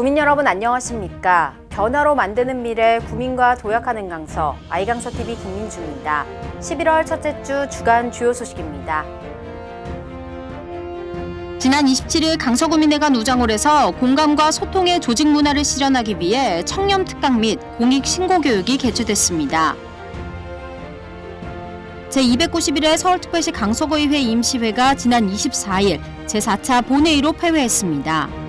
구민 여러분 안녕하십니까? 변화로 만드는 미래 구민과 도약하는 강서 아이강서 TV 김민주입니다. 11월 첫째 주 주간 주요 소식입니다. 지난 27일 강서구민회관 우장홀에서 공감과 소통의 조직 문화를 실현하기 위해 청렴 특강 및 공익 신고 교육이 개최됐습니다. 제291회 서울특별시 강서구의회 임시회가 지난 24일 제4차 본회의로 폐회했습니다.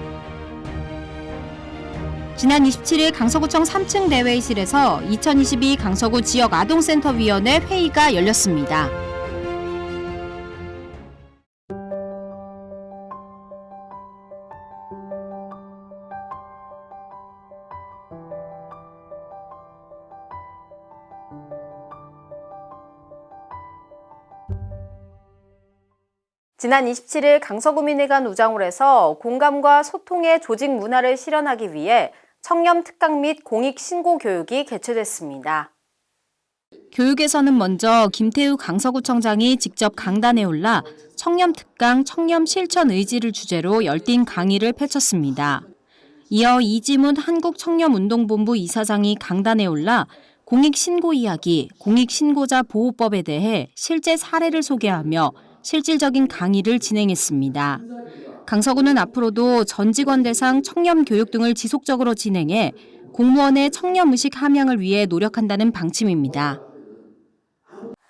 지난 27일 강서구청 3층 대회의실에서 2022 강서구 지역 아동센터위원회 회의가 열렸습니다. 지난 27일 강서구민회관 우장홀에서 공감과 소통의 조직 문화를 실현하기 위해 청렴 특강 및 공익 신고 교육이 개최됐습니다. 교육에서는 먼저 김태우 강서구청장이 직접 강단에 올라 청렴 특강 청렴 실천 의지를 주제로 열띤 강의를 펼쳤습니다. 이어 이지문 한국청렴운동본부 이사장이 강단에 올라 공익신고 이야기, 공익신고자 보호법에 대해 실제 사례를 소개하며 실질적인 강의를 진행했습니다. 강서구는 앞으로도 전 직원 대상 청렴 교육 등을 지속적으로 진행해 공무원의 청렴 의식 함양을 위해 노력한다는 방침입니다.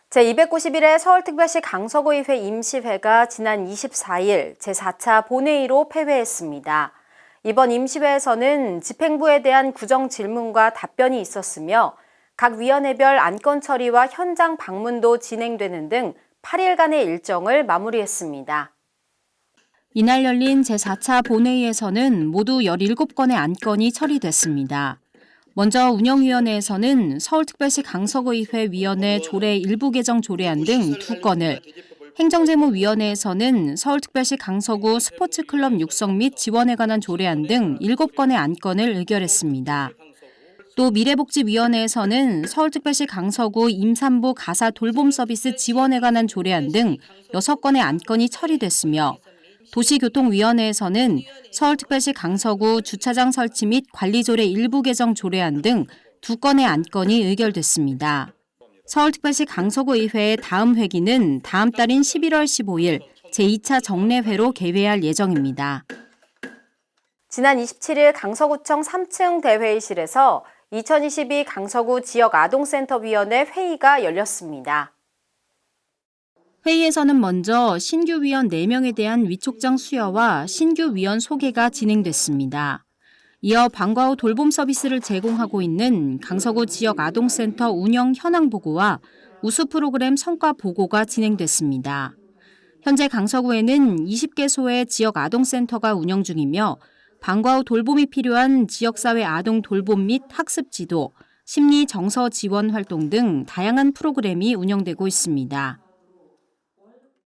제291회 서울특별시 강서구의회 임시회가 지난 24일 제4차 본회의로 폐회했습니다. 이번 임시회에서는 집행부에 대한 구정 질문과 답변이 있었으며 각 위원회별 안건 처리와 현장 방문도 진행되는 등 8일간의 일정을 마무리했습니다. 이날 열린 제4차 본회의에서는 모두 17건의 안건이 처리됐습니다. 먼저 운영위원회에서는 서울특별시 강서구의회 위원회 조례 일부 개정 조례안 등 2건을, 행정재무위원회에서는 서울특별시 강서구 스포츠클럽 육성 및 지원에 관한 조례안 등 7건의 안건을 의결했습니다. 또 미래복지위원회에서는 서울특별시 강서구 임산부 가사 돌봄 서비스 지원에 관한 조례안 등 6건의 안건이 처리됐으며 도시교통위원회에서는 서울특별시 강서구 주차장 설치 및 관리조례 일부 개정 조례안 등 2건의 안건이 의결됐습니다. 서울특별시 강서구의회의 다음 회기는 다음 달인 11월 15일 제2차 정례회로 개회할 예정입니다. 지난 27일 강서구청 3층 대회의실에서 2022 강서구 지역아동센터위원회 회의가 열렸습니다. 회의에서는 먼저 신규 위원 4명에 대한 위촉장 수여와 신규 위원 소개가 진행됐습니다. 이어 방과 후 돌봄 서비스를 제공하고 있는 강서구 지역 아동센터 운영 현황 보고와 우수 프로그램 성과 보고가 진행됐습니다. 현재 강서구에는 20개소의 지역 아동센터가 운영 중이며 방과 후 돌봄이 필요한 지역사회 아동 돌봄 및 학습 지도, 심리 정서 지원 활동 등 다양한 프로그램이 운영되고 있습니다.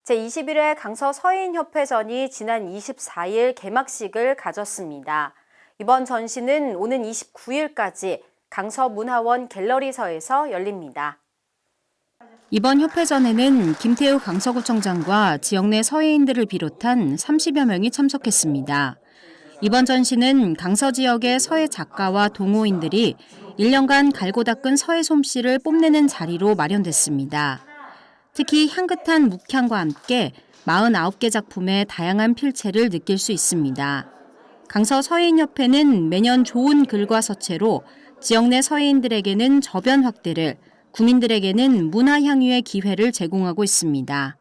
제21회 강서 서인협회전이 지난 24일 개막식을 가졌습니다. 이번 전시는 오는 29일까지 강서 문화원 갤러리서에서 열립니다. 이번 협회전에는 김태우 강서구청장과 지역 내 서해인들을 비롯한 30여 명이 참석했습니다. 이번 전시는 강서 지역의 서해 작가와 동호인들이 1년간 갈고 닦은 서해 솜씨를 뽐내는 자리로 마련됐습니다. 특히 향긋한 묵향과 함께 49개 작품의 다양한 필체를 느낄 수 있습니다. 강서 서해인협회는 매년 좋은 글과 서체로 지역 내 서해인들에게는 저변 확대를, 구민들에게는 문화 향유의 기회를 제공하고 있습니다.